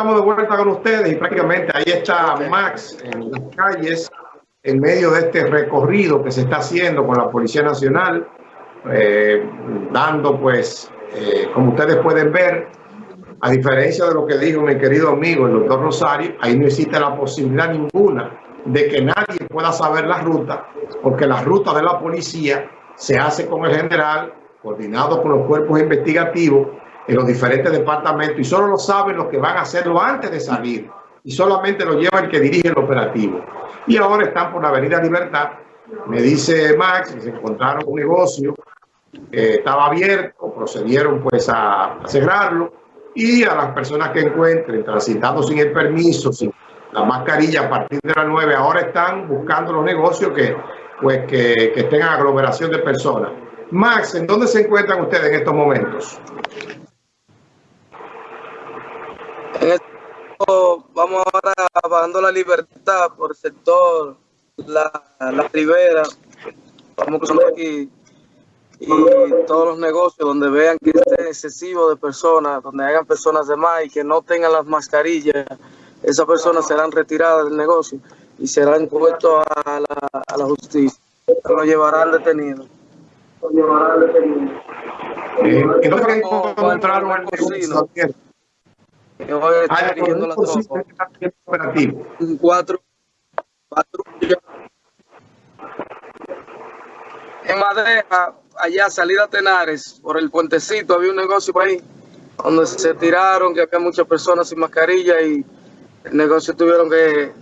estamos de vuelta con ustedes y prácticamente ahí está Max en las calles en medio de este recorrido que se está haciendo con la Policía Nacional, eh, dando pues, eh, como ustedes pueden ver, a diferencia de lo que dijo mi querido amigo el doctor Rosario, ahí no existe la posibilidad ninguna de que nadie pueda saber la ruta, porque la ruta de la policía se hace con el general, coordinado con los cuerpos investigativos en los diferentes departamentos y solo lo saben los que van a hacerlo antes de salir y solamente lo lleva el que dirige el operativo. Y ahora están por la Avenida Libertad. Me dice Max que se encontraron un negocio que estaba abierto, procedieron pues a, cerrarlo y a las personas que encuentren transitando sin el permiso, sin la mascarilla a partir de las 9, ahora están buscando los negocios que pues que, que estén en aglomeración de personas. Max, ¿en dónde se encuentran ustedes en estos momentos? Vamos ahora bajando la libertad por el sector, la, la ribera, vamos cruzando aquí y todos los negocios donde vean que esté excesivo de personas, donde hagan personas de más y que no tengan las mascarillas, esas personas serán retiradas del negocio y serán puestos a la, a la justicia. Lo llevarán detenido. Lo llevarán detenido. Eh, ¿Y no encontraron el yo voy a estar dirigiendo la tropa. Cuatro, cuatro. En Madeja, allá salida Tenares, por el puentecito, había un negocio por ahí, donde se tiraron, que había muchas personas sin mascarilla y el negocio tuvieron que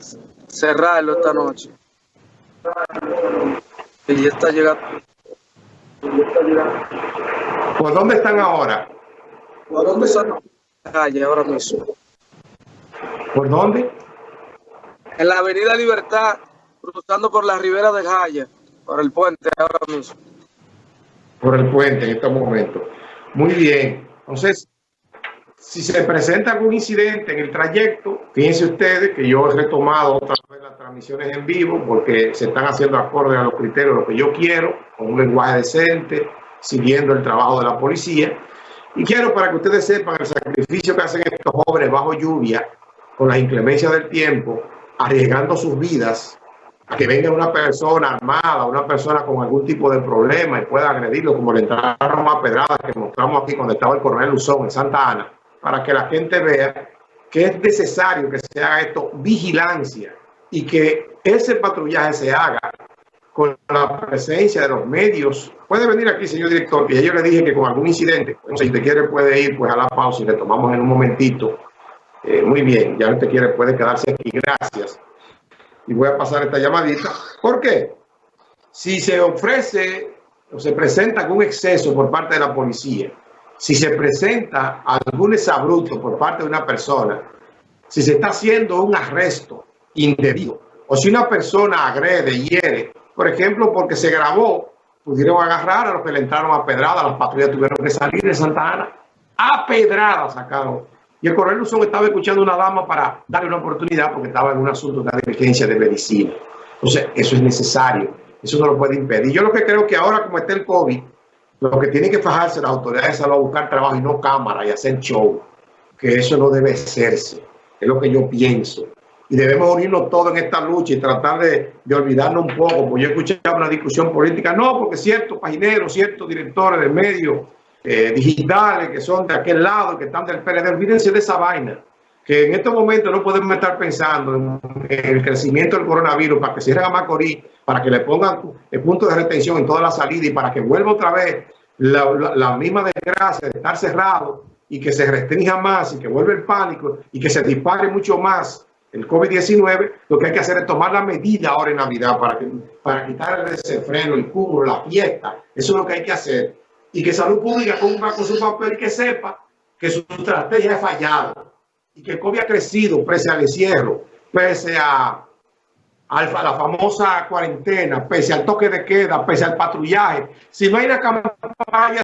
cerrarlo esta noche. Y ya está llegando. ¿Por dónde están ahora? ¿Por dónde están? Calle ahora mismo. ¿Por dónde? En la Avenida Libertad, cruzando por la ribera de Jaya, por el puente ahora mismo. Por el puente en este momento. Muy bien. Entonces, si se presenta algún incidente en el trayecto, fíjense ustedes que yo he retomado otra vez las transmisiones en vivo porque se están haciendo acorde a los criterios de lo que yo quiero, con un lenguaje decente, siguiendo el trabajo de la policía. Y quiero para que ustedes sepan el sacrificio que hacen estos jóvenes bajo lluvia, con las inclemencias del tiempo, arriesgando sus vidas a que venga una persona armada, una persona con algún tipo de problema y pueda agredirlo, como le entraron más pedradas que mostramos aquí cuando estaba el coronel Luzón en Santa Ana, para que la gente vea que es necesario que se haga esto vigilancia y que ese patrullaje se haga con la presencia de los medios. Puede venir aquí, señor director, que yo le dije que con algún incidente, si usted quiere puede ir pues a la pausa y le tomamos en un momentito. Eh, muy bien, ya usted quiere puede quedarse aquí. Gracias. Y voy a pasar esta llamadita. ¿Por qué? Si se ofrece o se presenta algún exceso por parte de la policía, si se presenta algún exabruto por parte de una persona, si se está haciendo un arresto indebido, o si una persona agrede, hiere, por ejemplo, porque se grabó, pudieron agarrar a los que le entraron a pedrada, las patrullas tuvieron que salir de Santa Ana, a pedrada sacaron. Y el coronel Luzón estaba escuchando a una dama para darle una oportunidad porque estaba en un asunto de diligencia de medicina. Entonces, eso es necesario, eso no lo puede impedir. Yo lo que creo que ahora, como está el COVID, lo que tienen que fajarse las autoridades es a buscar trabajo y no cámara y hacer show, que eso no debe hacerse, es lo que yo pienso y debemos unirnos todos en esta lucha y tratar de, de olvidarnos un poco, porque yo escuchaba una discusión política, no, porque ciertos pagineros, ciertos directores de medios eh, digitales que son de aquel lado, que están del PLD, olvídense de esa vaina, que en estos momentos no podemos estar pensando en, el crecimiento del coronavirus para que cierren a Macorís, para que le pongan el punto de retención en toda la salida y para que vuelva otra vez la, la, la misma desgracia de estar cerrado y que se restrinja más y que vuelva el pánico y que se dispare mucho más el COVID-19, lo que hay que hacer es tomar la medida ahora en Navidad para, que, para quitar el desenfreno, el cubro, la fiesta. Eso es lo que hay que hacer. Y que Salud Pública cumpla con su papel y que sepa que su estrategia ha fallado. Y que el COVID ha crecido pese al encierro, pese a, a la famosa cuarentena, pese al toque de queda, pese al patrullaje. Si no hay una campaña